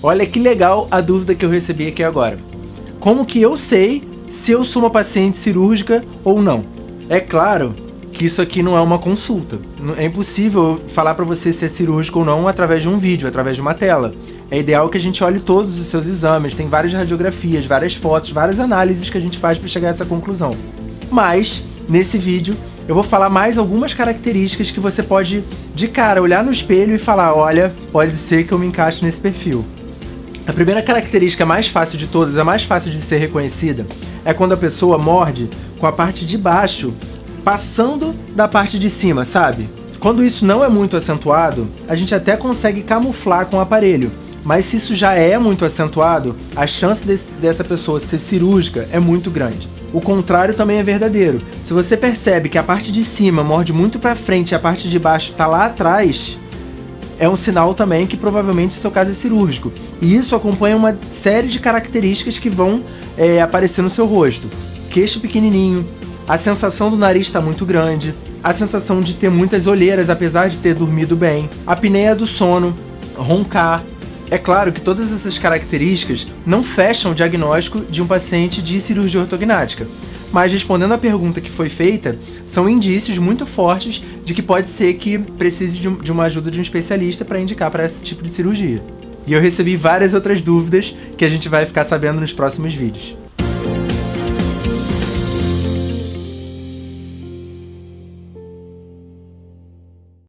Olha que legal a dúvida que eu recebi aqui agora. Como que eu sei se eu sou uma paciente cirúrgica ou não? É claro que isso aqui não é uma consulta. É impossível falar para você se é cirúrgico ou não através de um vídeo, através de uma tela. É ideal que a gente olhe todos os seus exames, tem várias radiografias, várias fotos, várias análises que a gente faz para chegar a essa conclusão. Mas, nesse vídeo, eu vou falar mais algumas características que você pode, de cara, olhar no espelho e falar, olha, pode ser que eu me encaixe nesse perfil. A primeira característica mais fácil de todas, a mais fácil de ser reconhecida, é quando a pessoa morde com a parte de baixo passando da parte de cima, sabe? Quando isso não é muito acentuado, a gente até consegue camuflar com o aparelho, mas se isso já é muito acentuado, a chance desse, dessa pessoa ser cirúrgica é muito grande. O contrário também é verdadeiro. Se você percebe que a parte de cima morde muito para frente e a parte de baixo está lá atrás, é um sinal também que provavelmente seu caso é cirúrgico. E isso acompanha uma série de características que vão é, aparecer no seu rosto. Queixo pequenininho, a sensação do nariz está muito grande, a sensação de ter muitas olheiras apesar de ter dormido bem, a apneia do sono, roncar. É claro que todas essas características não fecham o diagnóstico de um paciente de cirurgia ortognática, mas respondendo à pergunta que foi feita, são indícios muito fortes de que pode ser que precise de uma ajuda de um especialista para indicar para esse tipo de cirurgia. E eu recebi várias outras dúvidas que a gente vai ficar sabendo nos próximos vídeos.